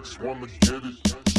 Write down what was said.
dykes wanna get it.